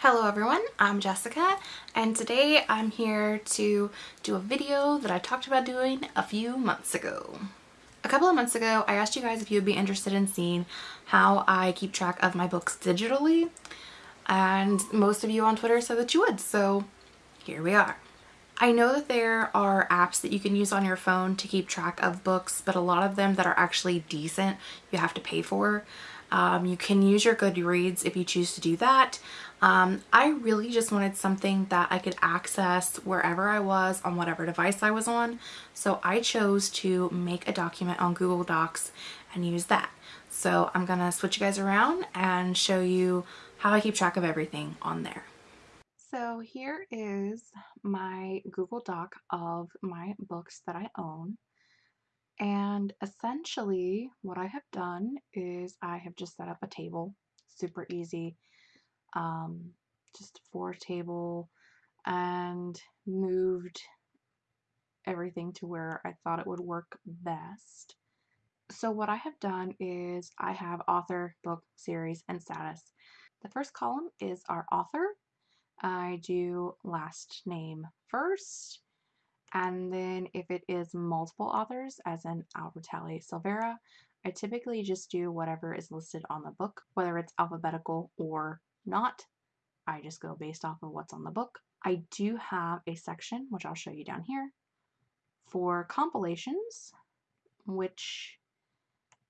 Hello everyone, I'm Jessica and today I'm here to do a video that I talked about doing a few months ago. A couple of months ago I asked you guys if you would be interested in seeing how I keep track of my books digitally and most of you on Twitter said that you would so here we are. I know that there are apps that you can use on your phone to keep track of books but a lot of them that are actually decent you have to pay for. Um, you can use your Goodreads if you choose to do that. Um, I really just wanted something that I could access wherever I was on whatever device I was on. So I chose to make a document on Google Docs and use that. So I'm going to switch you guys around and show you how I keep track of everything on there. So here is my Google Doc of my books that I own. And essentially what I have done is I have just set up a table, super easy, um, just four table and moved everything to where I thought it would work best. So what I have done is I have author, book, series, and status. The first column is our author. I do last name first, and then if it is multiple authors, as in Albertalli Silvera, I typically just do whatever is listed on the book, whether it's alphabetical or not. I just go based off of what's on the book. I do have a section, which I'll show you down here, for compilations, which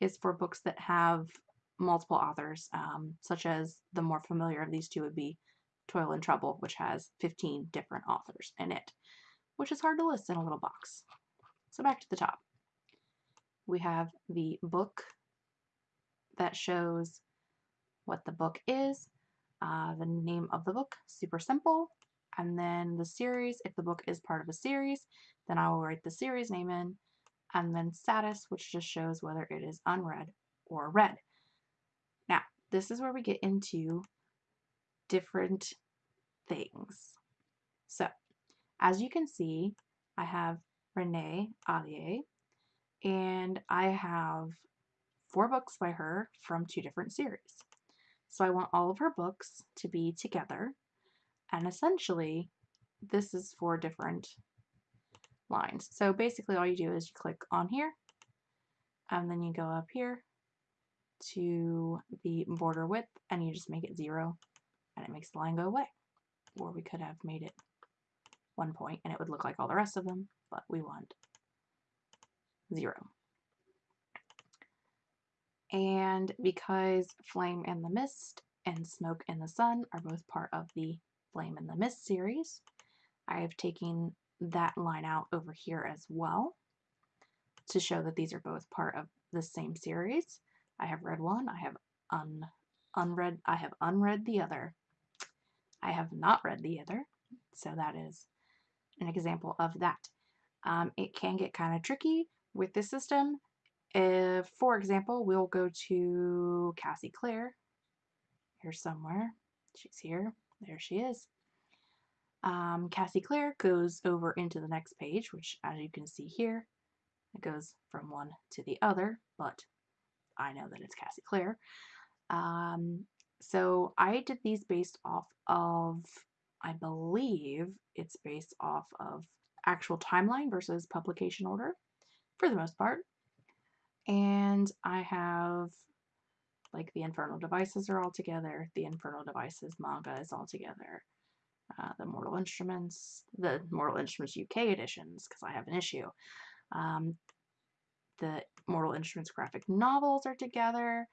is for books that have multiple authors, um, such as the more familiar of these two would be Toil and Trouble, which has 15 different authors in it which is hard to list in a little box. So back to the top. We have the book that shows what the book is, uh, the name of the book, super simple, and then the series, if the book is part of a series, then I will write the series name in, and then status, which just shows whether it is unread or read. Now, this is where we get into different things. So, as you can see, I have Renee Ahdieh, and I have four books by her from two different series. So I want all of her books to be together, and essentially, this is four different lines. So basically all you do is you click on here, and then you go up here to the border width, and you just make it zero, and it makes the line go away. Or we could have made it one point and it would look like all the rest of them, but we want zero. And because Flame and the Mist and Smoke and the Sun are both part of the Flame and the Mist series, I have taken that line out over here as well to show that these are both part of the same series. I have read one, I have un unread, I have unread the other. I have not read the other, so that is an example of that. Um, it can get kind of tricky with this system. If, for example, we'll go to Cassie Clare here somewhere. She's here. There she is. Um, Cassie Clare goes over into the next page, which as you can see here, it goes from one to the other, but I know that it's Cassie Clare. Um, so I did these based off of I believe it's based off of actual timeline versus publication order for the most part. And I have like the Infernal Devices are all together, the Infernal Devices manga is all together, uh, the Mortal Instruments, the Mortal Instruments UK editions, because I have an issue. Um, the Mortal Instruments graphic novels are together.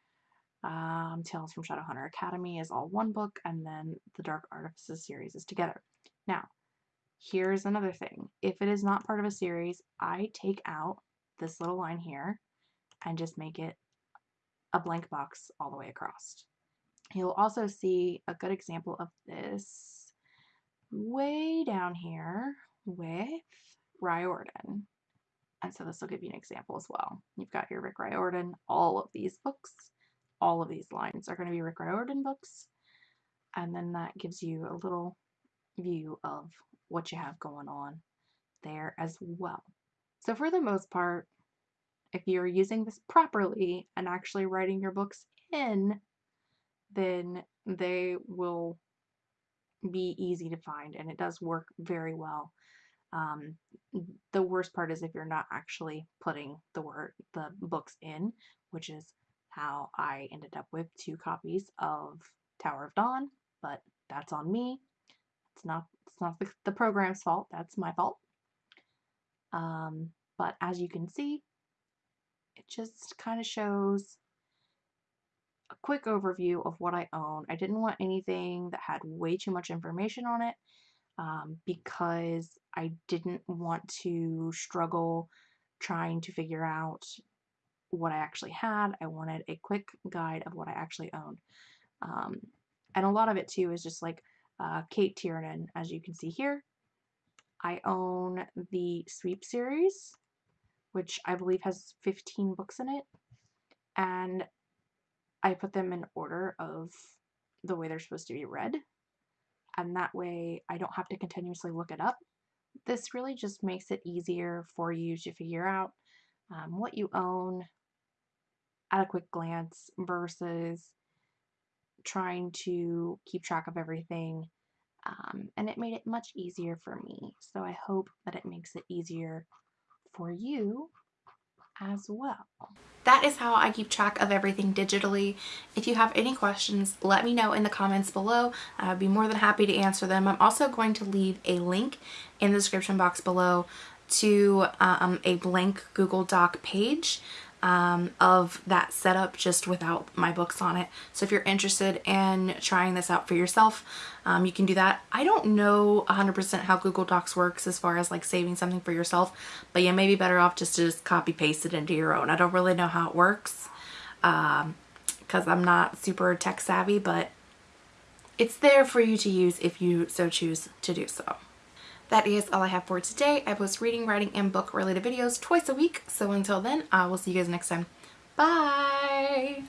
Um, Tales from Shadowhunter Academy is all one book, and then the Dark Artifices series is together. Now, here's another thing. If it is not part of a series, I take out this little line here and just make it a blank box all the way across. You'll also see a good example of this way down here with Riordan. And so this will give you an example as well. You've got your Rick Riordan, all of these books all of these lines are going to be Rick Riordan books. And then that gives you a little view of what you have going on there as well. So for the most part, if you're using this properly and actually writing your books in, then they will be easy to find and it does work very well. Um, the worst part is if you're not actually putting the word the books in, which is how I ended up with two copies of Tower of Dawn, but that's on me. It's not it's not the, the program's fault, that's my fault. Um, but as you can see, it just kind of shows a quick overview of what I own. I didn't want anything that had way too much information on it um, because I didn't want to struggle trying to figure out what I actually had. I wanted a quick guide of what I actually owned. Um, and a lot of it too is just like uh, Cate Tiernan, as you can see here. I own the Sweep series, which I believe has 15 books in it. And I put them in order of the way they're supposed to be read. And that way I don't have to continuously look it up. This really just makes it easier for you to figure out um, what you own at a quick glance versus trying to keep track of everything. Um, and it made it much easier for me. So I hope that it makes it easier for you as well. That is how I keep track of everything digitally. If you have any questions, let me know in the comments below. I'd be more than happy to answer them. I'm also going to leave a link in the description box below to um, a blank Google Doc page um, of that setup just without my books on it. So if you're interested in trying this out for yourself, um, you can do that. I don't know 100% how Google Docs works as far as like saving something for yourself, but you may be better off just to just copy paste it into your own. I don't really know how it works because um, I'm not super tech savvy, but it's there for you to use if you so choose to do so. That is all I have for today. I post reading, writing, and book related videos twice a week. So until then, I will see you guys next time. Bye!